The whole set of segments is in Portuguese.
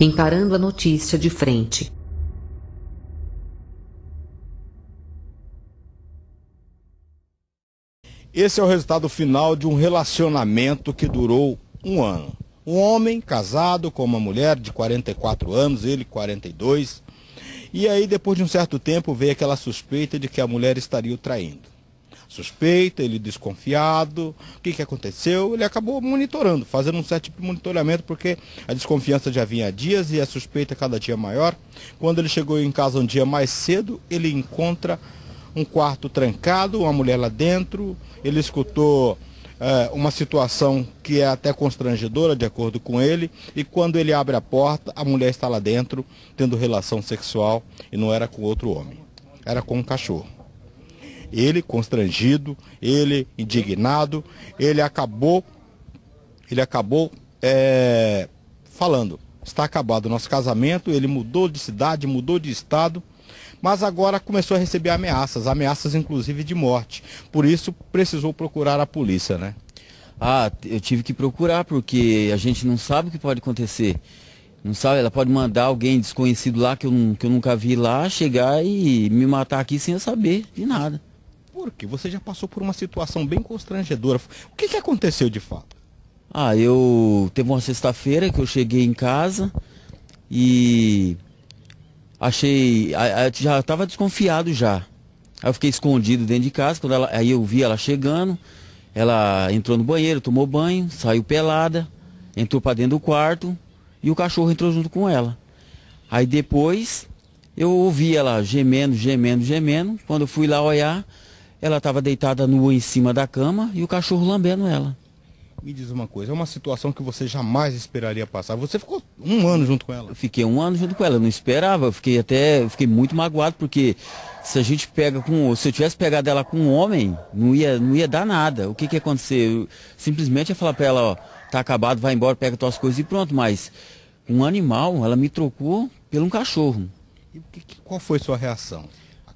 encarando a notícia de frente. Esse é o resultado final de um relacionamento que durou um ano. Um homem casado com uma mulher de 44 anos, ele 42. E aí, depois de um certo tempo, veio aquela suspeita de que a mulher estaria o traindo. Suspeita, ele desconfiado. O que, que aconteceu? Ele acabou monitorando, fazendo um certo tipo de monitoramento, porque a desconfiança já vinha há dias e a suspeita cada dia maior. Quando ele chegou em casa um dia mais cedo, ele encontra um quarto trancado, uma mulher lá dentro. Ele escutou é, uma situação que é até constrangedora, de acordo com ele, e quando ele abre a porta, a mulher está lá dentro, tendo relação sexual, e não era com outro homem, era com um cachorro. Ele constrangido, ele indignado, ele acabou, ele acabou é, falando, está acabado o nosso casamento, ele mudou de cidade, mudou de estado, mas agora começou a receber ameaças, ameaças inclusive de morte. Por isso precisou procurar a polícia, né? Ah, eu tive que procurar porque a gente não sabe o que pode acontecer. Não sabe, ela pode mandar alguém desconhecido lá que eu, que eu nunca vi lá chegar e me matar aqui sem eu saber de nada. Porque você já passou por uma situação bem constrangedora. O que, que aconteceu de fato? Ah, eu teve uma sexta-feira que eu cheguei em casa e achei. já estava desconfiado já. Aí eu fiquei escondido dentro de casa, quando ela, aí eu vi ela chegando, ela entrou no banheiro, tomou banho, saiu pelada, entrou para dentro do quarto e o cachorro entrou junto com ela. Aí depois eu ouvi ela gemendo, gemendo, gemendo. Quando eu fui lá olhar, ela estava deitada nua em cima da cama e o cachorro lambendo ela. Me diz uma coisa, é uma situação que você jamais esperaria passar. Você ficou um ano junto com ela? Eu fiquei um ano junto com ela, eu não esperava, eu fiquei até, eu fiquei muito magoado, porque se a gente pega com, se eu tivesse pegado ela com um homem, não ia, não ia dar nada. O que que ia acontecer? Eu, simplesmente ia falar para ela, ó, tá acabado, vai embora, pega tuas coisas e pronto, mas um animal, ela me trocou por um cachorro. E que, qual foi sua reação?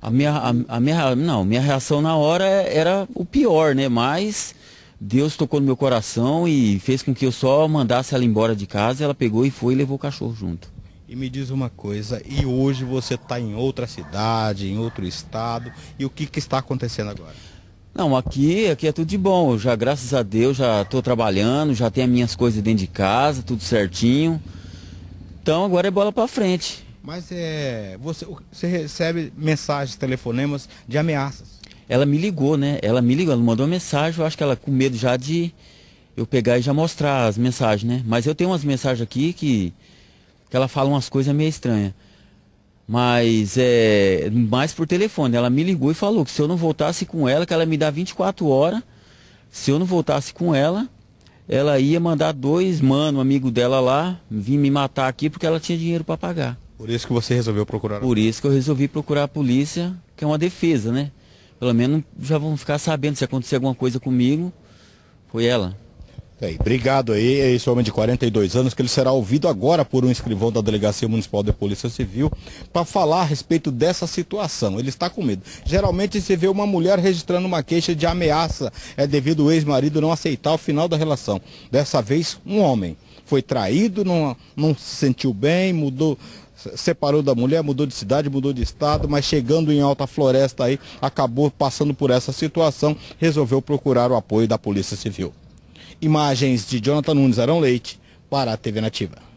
A minha, a, a minha, não, minha reação na hora era o pior, né, mas Deus tocou no meu coração e fez com que eu só mandasse ela embora de casa. Ela pegou e foi e levou o cachorro junto. E me diz uma coisa, e hoje você está em outra cidade, em outro estado, e o que, que está acontecendo agora? Não, aqui, aqui é tudo de bom. Eu já, graças a Deus, já estou trabalhando, já tenho as minhas coisas dentro de casa, tudo certinho. Então agora é bola para frente. Mas é, você, você recebe mensagens, telefonemas de ameaças ela me ligou, né? Ela me ligou, ela mandou uma mensagem, eu acho que ela com medo já de eu pegar e já mostrar as mensagens, né? Mas eu tenho umas mensagens aqui que, que ela fala umas coisas meio estranhas. Mas é mais por telefone. Ela me ligou e falou que se eu não voltasse com ela, que ela me dá 24 horas. Se eu não voltasse com ela, ela ia mandar dois mano, amigo dela lá, vir me matar aqui porque ela tinha dinheiro para pagar. Por isso que você resolveu procurar? Por isso que eu resolvi procurar a polícia, que é uma defesa, né? pelo menos já vão ficar sabendo se acontecer alguma coisa comigo, foi ela. Bem, obrigado aí, esse homem de 42 anos, que ele será ouvido agora por um escrivão da Delegacia Municipal de Polícia Civil para falar a respeito dessa situação. Ele está com medo. Geralmente se vê uma mulher registrando uma queixa de ameaça, é devido o ex-marido não aceitar o final da relação. Dessa vez, um homem foi traído, não, não se sentiu bem, mudou, separou da mulher, mudou de cidade, mudou de estado, mas chegando em Alta Floresta aí, acabou passando por essa situação, resolveu procurar o apoio da Polícia Civil. Imagens de Jonathan Nunes Arão Leite para a TV Nativa.